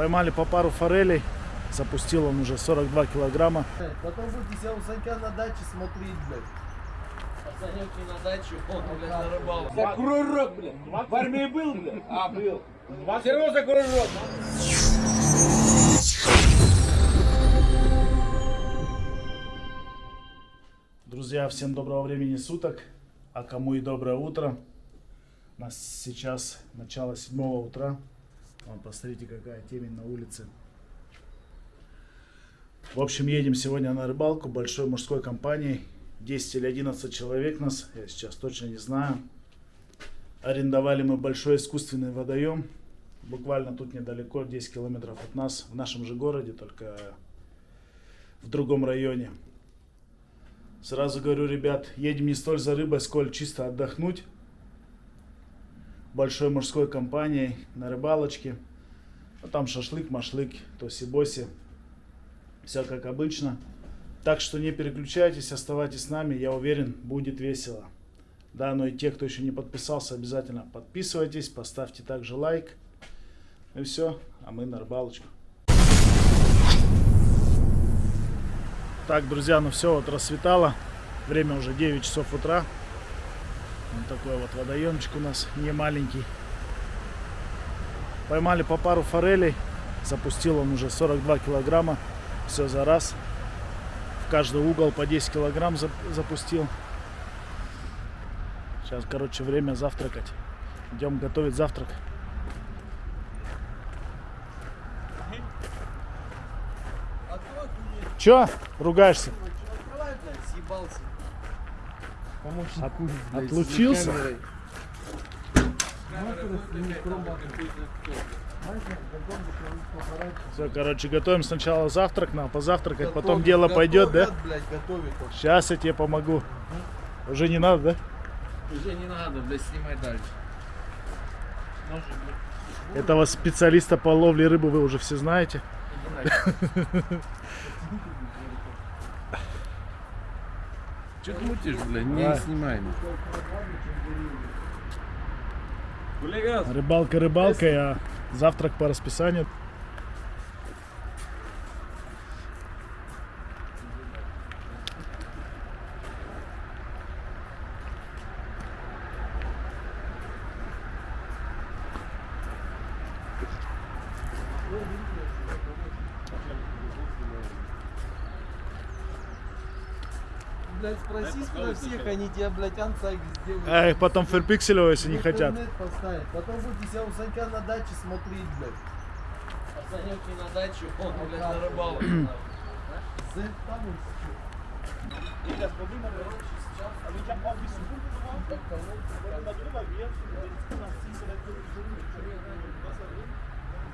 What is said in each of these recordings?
Поймали по пару форелей. Запустил он уже 42 килограмма. Потом будете себя у Санька на даче смотреть, блядь. Пацанёвки на дачу, он, блядь, на рыбалку. За кружок, блядь. В армии был, блядь? А, был. Все равно за кружок. Друзья, всем доброго времени суток, а кому и доброе утро. У нас сейчас начало седьмого утра. Вон, посмотрите, какая темень на улице. В общем, едем сегодня на рыбалку большой мужской компанией. 10 или 11 человек нас, я сейчас точно не знаю. Арендовали мы большой искусственный водоем. Буквально тут недалеко, 10 километров от нас, в нашем же городе, только в другом районе. Сразу говорю, ребят, едем не столь за рыбой, сколь чисто отдохнуть. Большой мужской компанией на рыбалочке. Ну, там шашлык, машлык, тоси-боси. Все как обычно. Так что не переключайтесь, оставайтесь с нами. Я уверен, будет весело. Да, но и те, кто еще не подписался, обязательно подписывайтесь. Поставьте также лайк. Ну и все, а мы на рыбалочку. Так, друзья, ну все, вот рассветало. Время уже 9 часов утра. Вот такой вот водоемчик у нас, не маленький. Поймали по пару форелей. Запустил он уже 42 килограмма. Все за раз. В каждый угол по 10 килограмм зап- запустил. Сейчас, короче, время завтракать. Идем готовить завтрак. Че? Ругаешься? открывай, блядь, съебался. Помощник От- курит, блядь, отлучился? Все, короче, готовим сначала завтрак, надо позавтракать, потом Готовят, дело пойдет, да? блядь. Сейчас я тебе помогу. Уже не надо, да? Уже не надо, блядь, снимай дальше. Ножик, блядь, Этого специалиста по ловле рыбы вы уже все знаете. Че ты мутишь, блядь? Не Да. снимай. Рыбалка рыбалкой, а завтрак по расписанию. Блядь, спроси про всех, они тебе, блядь, анцайг сделают. А их потом ферпикселево, если не хотят. поставят. Потом будете себя у Санька на даче смотреть, блядь. Пацанёвки на дачу, он, блядь, на рыбалку. Там он.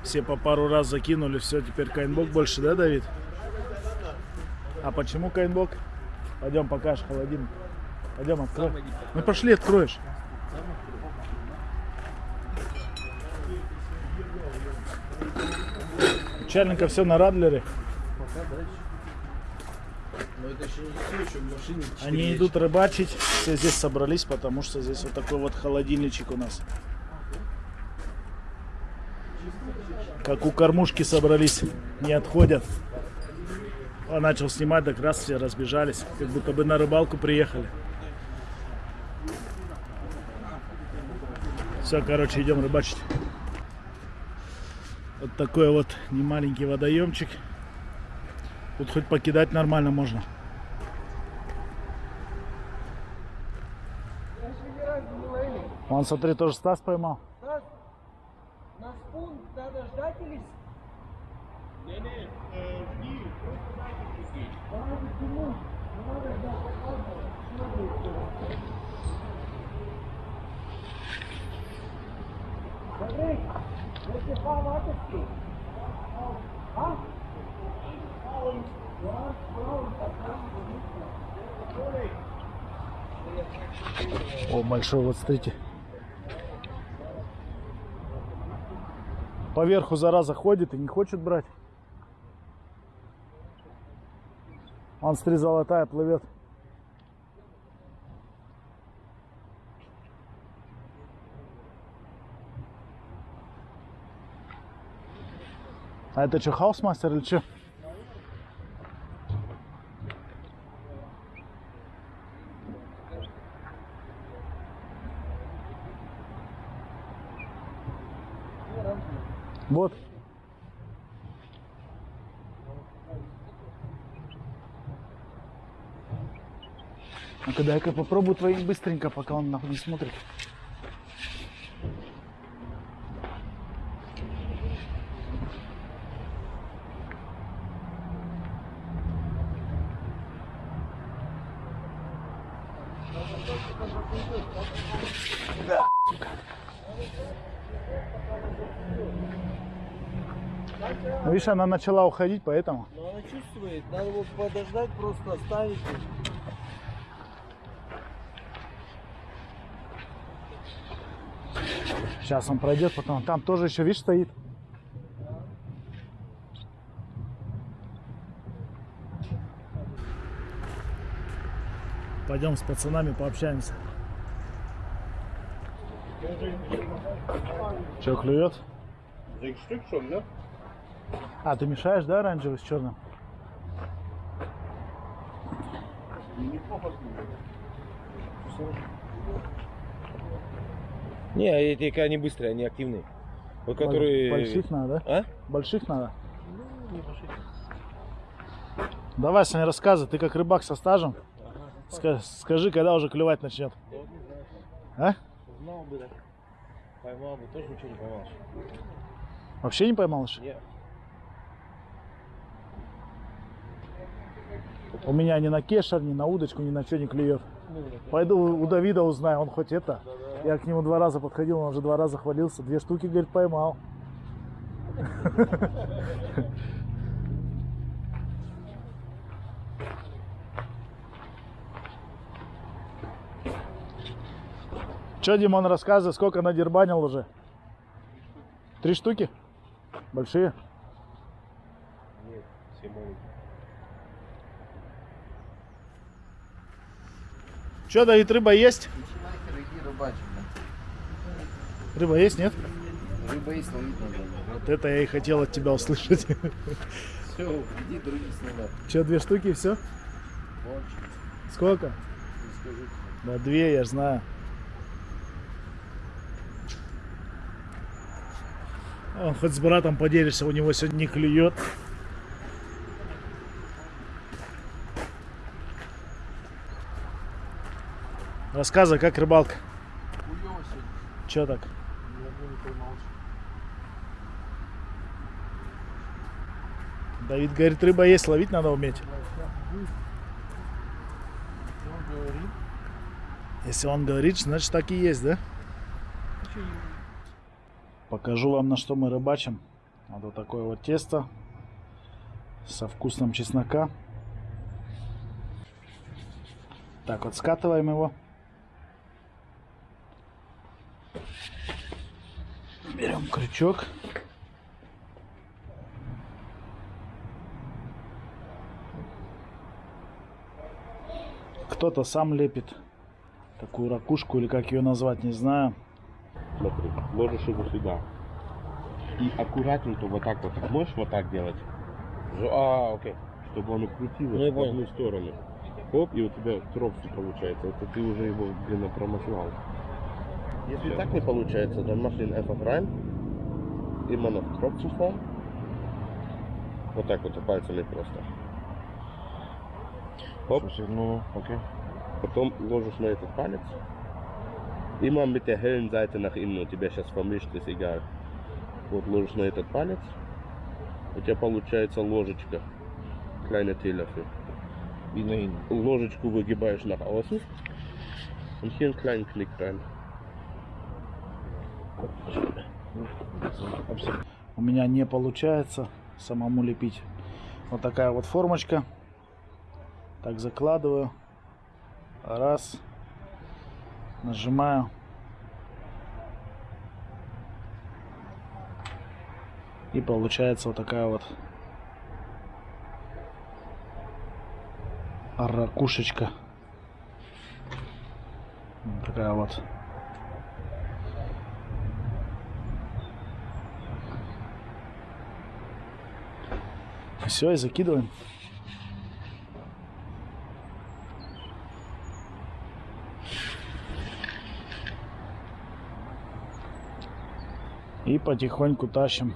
Все по пару раз закинули, все, теперь кайнбок больше, да, Давид? А почему кайнбок? Пойдем покажешь холодильник. Пойдем, открой. Ну пошли, откроешь. Начальника все на Радлере. Но это еще не все, еще в машине. Они вещи. идут рыбачить, все здесь собрались, потому что здесь вот такой вот холодильничек у нас. Как у кормушки собрались, не отходят. А начал снимать, так раз все разбежались, как будто бы на рыбалку приехали. Все, короче, идем рыбачить. Вот такой вот немаленький водоемчик. Тут хоть покидать нормально можно. Вон, смотри, тоже Стас поймал. На спун надо ждать или... О, большой, вот смотрите. Поверху зараза ходит и не хочет брать. Он, смотри, золотая плывет. А это что, house master или что? Вот. А когда я попробую твоим быстренько, пока он нахуй не смотрит. Видишь, она начала уходить, поэтому. Но она чувствует, надо вот подождать, просто оставить. Сейчас он пройдет, потом. Там тоже еще, видишь, стоит. Пойдем с пацанами пообщаемся. Че, клюет? Sechs Stück schon, ne? А, ты мешаешь, да, оранжевый с черным? Не, эти они быстрые, они активные. Вот которые... Больших надо, да? А? Больших надо. Давай, Саня, рассказывай. Ты как рыбак со стажем. Ска- скажи, когда уже клевать начнет. А? Знал бы, так. Поймал бы, тоже ничего не поймал. Вообще не поймал еще? Нет. У меня ни на кешер, ни на удочку, ни на что не клюет. Пойду у Давида узнаю, он хоть это. Я к нему два раза подходил, он уже два раза хвалился. Две штуки, говорит, поймал. Че, Димон, рассказывай, сколько надербанил уже? Три штуки? Большие? Нет, все маленькие. Че, Давид, рыба есть? Начинайте, иди рыбачить. блин. Рыба есть, нет? Рыба есть, ловить надо. Вот это я и хотел от тебя услышать. Все, иди другие снимать. Че, две штуки, все? Кончится. Сколько? Да, две, я ж знаю. Он хоть с братом поделишься, у него сегодня не клюет. Рассказывай, как рыбалка? Хуёво сегодня. Так? Ни одну не поймал еще. Давид говорит, рыба есть, ловить надо уметь. Если он говорит, значит так и есть, да? Покажу вам, на что мы рыбачим. Вот, вот такое вот тесто со вкусом чеснока. Так вот скатываем его. Берем крючок. Кто-то сам лепит такую ракушку или как ее назвать, не знаю. Смотри, ложишь его сюда. И аккуратненько вот так вот. Можешь вот так делать? А, окей. Чтобы оно крутилось Ну, в одну сторону. Оп, и у тебя тропси получается. Это ты уже его, блин, промахнал. Если так не получается, dann mach den einfach rein. Immer noch Tropfenform. Вот так вот пальцами просто. Оп. Ну, окей. Потом ложишь на этот палец. Immer mit der hellen Seite nach innen. У тебя сейчас vermischt, ist egal. Вот ложишь на этот палец. У тебя получается ложечка. Kleine Teelöffel. И на. Ложечку выгибаешь nach außen. Und hier einen kleinen Knick rein. У меня не получается самому лепить. Вот такая вот формочка. Так закладываю. Раз. Нажимаю. И получается вот такая вот ракушечка. Вот такая вот. Все, и закидываем. И потихоньку тащим.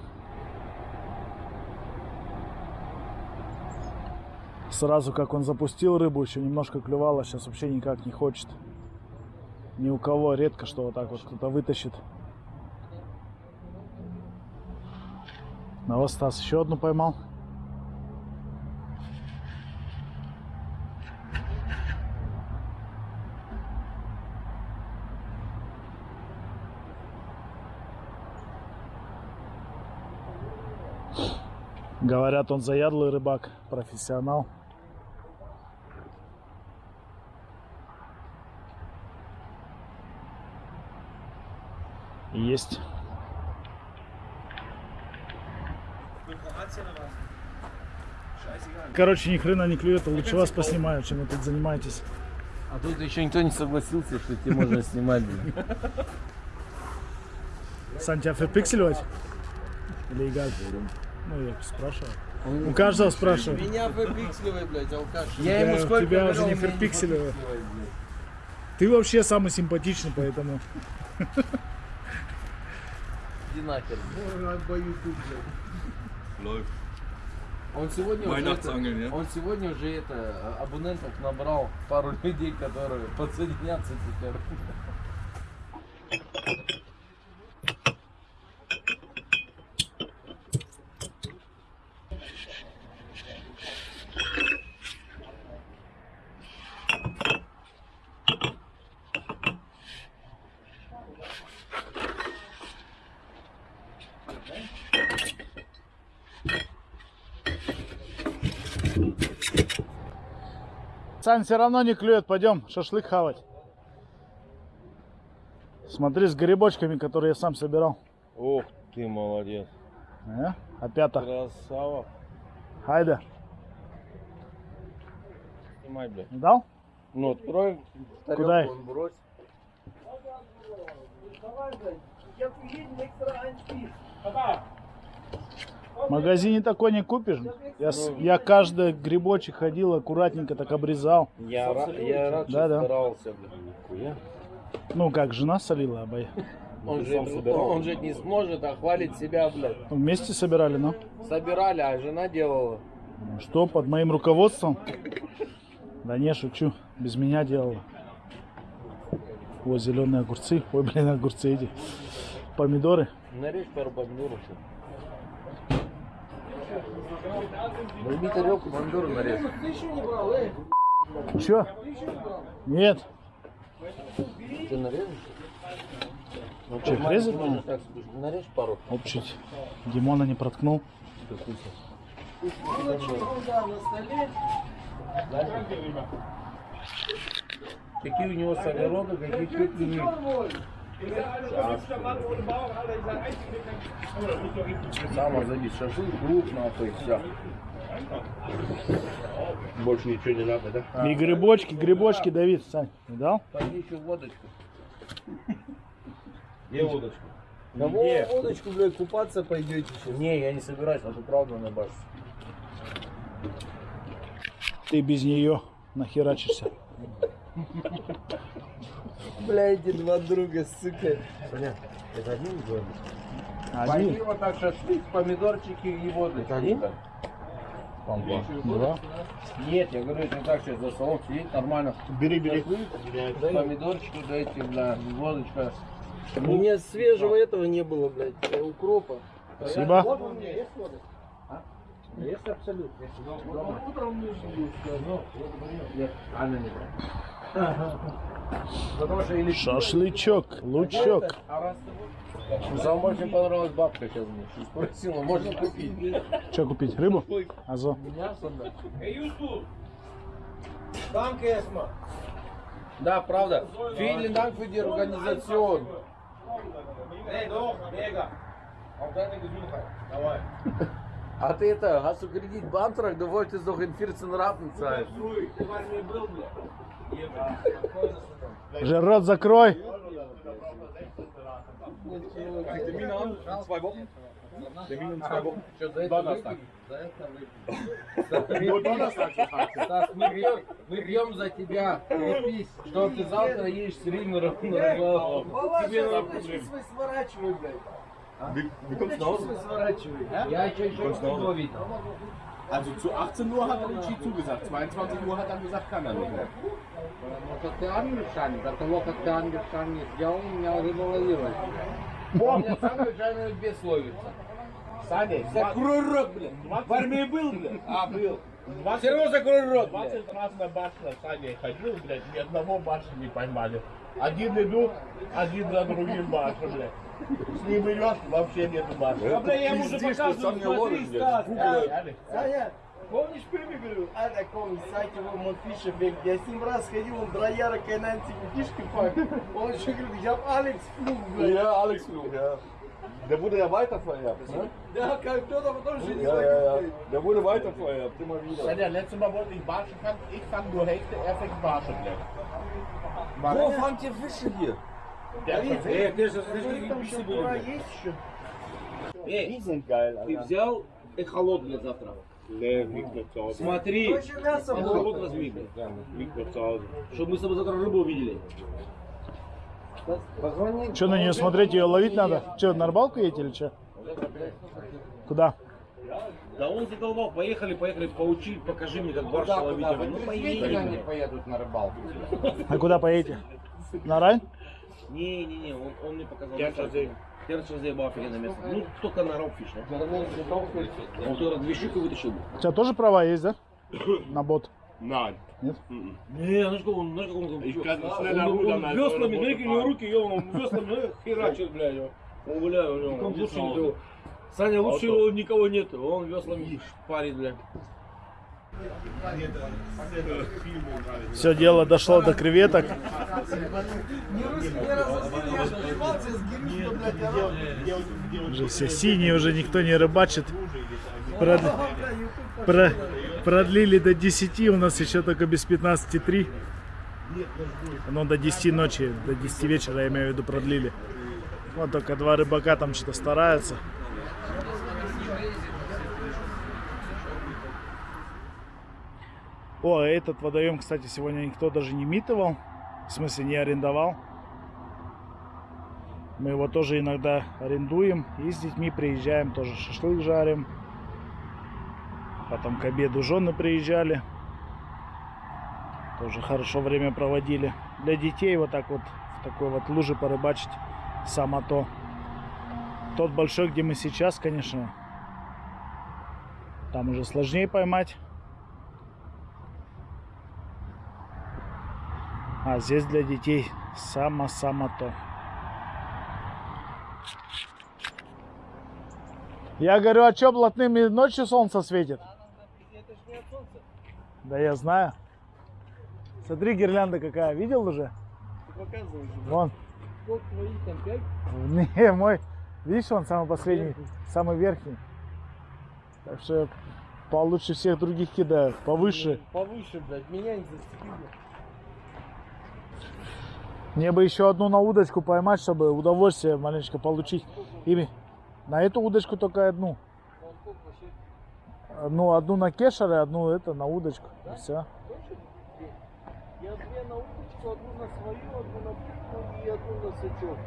Сразу как он запустил рыбу, еще немножко клювало, сейчас вообще никак не хочет. Ни у кого редко, что вот так вот кто-то вытащит. На вот Стас еще одну поймал. Говорят, он заядлый рыбак, профессионал. Есть. Короче, ни хрена не клюет, а лучше вас поснимаю, чем вы тут занимаетесь. А тут еще никто не согласился, что тебе можно снимать. Сань, тебя ферпикселивать? Или Игаль? Ну, я спрашиваю. У каждого спрашиваю. Меня выпиксливай, блядь, алкаш. Я ему сколько тебя уже не ферпикселиваю. Ты вообще самый симпатичный, поэтому... Иди нахер. Läuft. Он сегодня уже это, ja? он сегодня уже это абонентов набрал пару людей, которые подсоединятся теперь. Сань, все равно не клюет, пойдем шашлык хавать. Смотри, с грибочками, которые я сам собирал. Ох ты молодец. Э? Опята. Красава. Хайда. Снимай, блядь. Дал? Ну, открой. Куда их? Он брось. В магазине такой не купишь. Я, с- я каждый грибочек ходил, аккуратненько так обрезал. Я, я рад, Да, да. старался. Нихуя. Ну, как жена солила обои. Он же, он же не сможет, а хвалит себя, блядь. Вместе собирали, ну. Собирали, а жена делала. Ну Что, под моим руководством? Да не, шучу. Без меня делала. Вот зеленые огурцы. Ой, блин, огурцы эти. Помидоры. Нарежь пару помидоров. Возьми тарелку, помидоры нарежь. Чё? Нет. Ты нарежешь? Ну, ты резать маленький надо? так, нарежь пару. Оп, чуть. Димона не проткнул. Какие у него огороды, какие кухни. Сама забить шашлык, лук, нахуй, все. Больше ничего не надо, да? И грибочки, грибочки, Давид, Сань, видал? Пойди еще водочку. Где удочка? Да во, водочку, блядь, купаться пойдете сейчас. Не, я не собираюсь, а правда на башню. Ты без нее нахерачишься. Бля, эти два друга, сука. Саня, это один? Пойди Один, вот так шашлык, помидорчики и водочку. Это один? Там два. два. Нет, я говорю, если так сейчас за столом сидеть нормально. Бери, бери. Помидорчики дайте, бля, водочка. У меня свежего этого не было, блядь, э, укропа. Спасибо. Есть абсолютно. Утром Нет, Анна не брала. Шашлычок, лучок. Ты Вам очень понравилась бабка сейчас мне. Спросила, можно купить? Что купить? Рыбу? Азо. Мясо, да. Да, правда. Vielen Dank für die Organisation. А ты это, hast du Kredit beantragt? Du wolltest doch in 14 Raten zahlen. Же рот закрой. Это выпили. Стас, мы пьем за тебя. Крепись, что ты завтра едешь с Риму на голову. Тебе надо проблем. сворачивай, блядь. сворачивай. Я еще еще не видел. Also zu 18 Uhr hat Richie zugesagt, 22 Uhr hat er gesagt, kann er nicht mehr. Ну, ты англичанин, до того, как ты англичанин сделал, меня рыба ловилась. У меня сам англичанин без ловится. Саня, Закрой рот, блядь. В армии был, блядь? А, был. Все равно закрой рот, блядь. 20 раз на башню Саня ходил, блядь, ни одного башни не поймали. Один идут, один за другим башню, блядь. С ним идешь, вообще нету башни. Да, бля, я ему уже показываю, смотри, Стас. Саня, помнишь Пепе говорил, а таком сайте его Монфиша бег, я с ним раз ходил, он дрояра кайнанти фишки пак. Он еще говорит, я Алекс Флуг, блядь. Ja, Alex Flug, ja. Der wurde ja weitervererbt, ne? Да, как кто-то потом же не Ja, ja, ja. знает. Der wurde weitervererbt, immer wieder. Sanja, letztes Mal wollte ich Barsche fangen, ich fang nur Hälfte, er fängt Barsche, blядь. Wo fangt ihr Fische hier? Der hat schon Э, ты же Там еще есть еще. Geil, Ты взял эхолот для завтра. Смотри, эхолот Hause. Чтобы мы с тобой завтра рыбу увидели. Что на нее смотреть, ее ловить надо? Что, на рыбалку едете или что? Куда? Да он задолбал, поехали, поехали, поучи, покажи мне, как барша ловить. Ну поедем. поедут на рыбалку. А куда поедете? На рай? Не-не-не, он, он мне показал. Керчензей. Керчензей был офигенное место. Ну, только на ропфиш, да? Он туда две штуки вытащил. У тебя тоже права есть, да? На бот. Nein. Нет? Не, знаешь, как он, знаешь, как он... Ich kann он, он, он веслами, смотри, у него руки, ё, он веслами ну, херачит, блядь, его. Он, бля, у него лучше никого. Саня, лучше его никого нет, он веслами парит, бля. Все дело дошло до креветок. Уже все синие, уже никто не рыбачит. Прод- Ага, бля, YouTube про- Продлили до 10, у нас еще только без 15.3. Ну, до 10 ночи, до 10 вечера, я имею в виду, продлили. Вот только два рыбака там что-то стараются. О, а этот водоем, кстати, сегодня никто даже не митывал. В смысле, не арендовал. Мы его тоже иногда арендуем. И с детьми приезжаем, тоже шашлык жарим. Потом к обеду жены приезжали. Тоже хорошо время проводили. Для детей вот так вот в такой вот луже порыбачить само то. Тот большой, где мы сейчас, конечно, там уже сложнее поймать. А здесь для детей само-само то. Я говорю, а что блатными ночью солнце светит? Да я знаю. Смотри, гирлянда какая. Видел уже? Вон. Сколько твоих там, пять? Не, мой. Видишь, он самый последний, самый верхний. Так что я получше всех других кидаю. Повыше. Повыше, блядь, меня не зацепили. Мне бы еще одну на удочку поймать, чтобы удовольствие маленечко получить. Ими. На эту удочку только одну. Ну, одну на кешер и одну это на удочку. И все. Я две на удочку, одну на свою, одну на птицу и одну на сачок.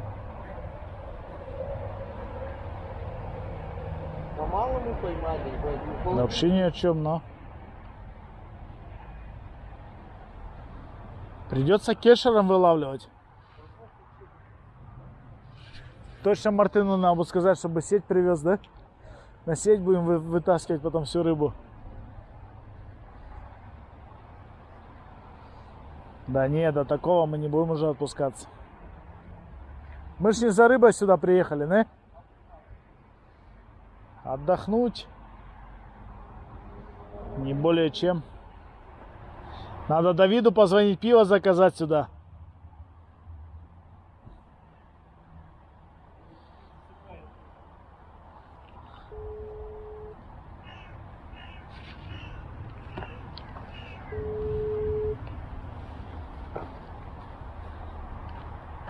Мало мы поймали, пол- Вообще ни о чем, но. Придется кешером вылавливать. Точно Мартыну надо сказать, чтобы сеть привез, да? На сеть будем вы- вытаскивать потом всю рыбу. Да не, до такого мы не будем уже отпускаться. Мы ж не за рыбой сюда приехали, не? Отдохнуть. Не более чем. Надо Давиду позвонить, пиво заказать сюда.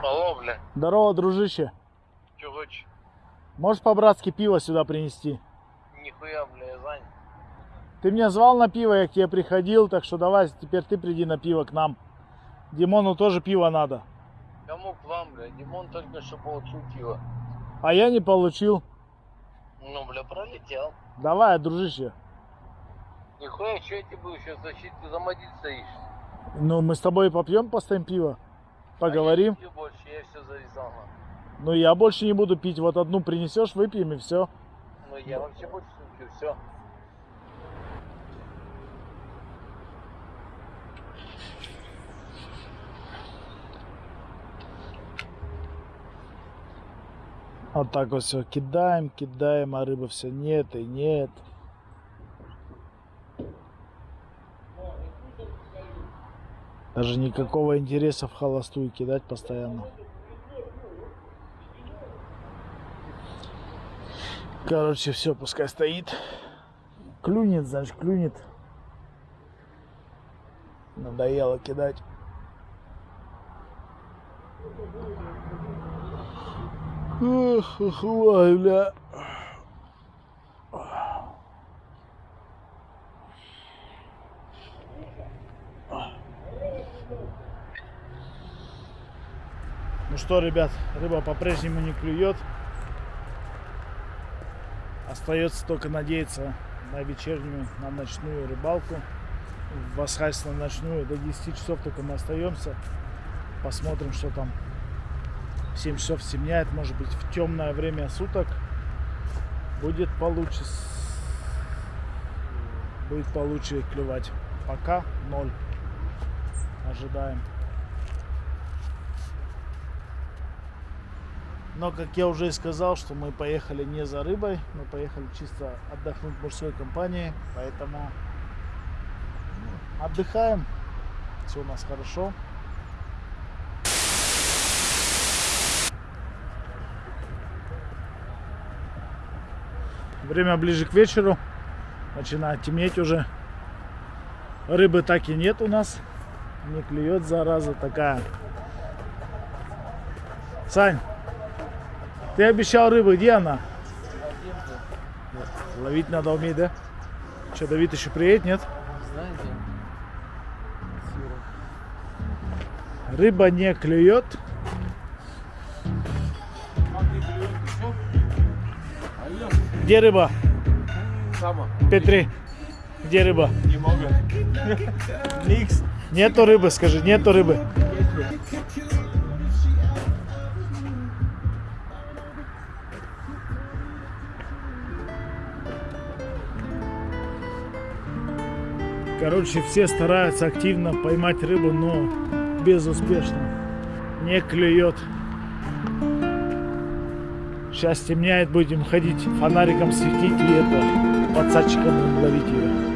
Алло, бля, Здорово, дружище. что хочешь? Можешь по-братски пиво сюда принести? Нихуя, бля, я занят. Ты меня звал на пиво, я к тебе приходил, так что давай теперь ты приди на пиво к нам. Димону тоже пиво надо. Кому к вам, бля? Димон только что получил пиво. А я не получил. Ну, бля, пролетел. Давай, дружище. Нихуя, что я тебе буду сейчас защитить, ты за модиль стоишь. Ну, мы с тобой попьем, постоим пиво. Поговорим. А я все завязал. Ну, я больше не буду пить. Вот одну принесешь, выпьем и все. Ну, я вообще больше не пью, все. Вот так вот все кидаем, кидаем, а рыбы все нет и нет. Даже никакого интереса в холостую кидать постоянно. Короче, все, пускай стоит. Клюнет, значит, клюнет. Надоело кидать. Эх, эх, бля. Что, ребят, рыба по-прежнему не клюет. Остается только надеяться на вечернюю, на ночную рыбалку. В Асхайс на ночную. До 10 часов только мы остаемся. Посмотрим, что там. В 7 часов стемняет, может быть, в темное время суток будет получше. Будет получше клевать. Пока ноль. Ожидаем. Но, как я уже и сказал, что мы поехали не за рыбой, мы поехали чисто отдохнуть в мужской компании, поэтому отдыхаем, все у нас хорошо. Время ближе к вечеру, начинает темнеть уже. Рыбы так и нет у нас, не клюет зараза такая. Сань, ты обещал рыбы, где она? Ловить надо уметь, да? Что, Давид еще приедет, нет? Рыба не клюет. Где рыба? Сама. Петри, где рыба? Не могу. Никс. Нету рыбы, скажи, нету рыбы. Короче, все стараются активно поймать рыбу, но безуспешно. Не клюет. Сейчас темняет, будем ходить фонариком светить и это подсадчиком ловить ее.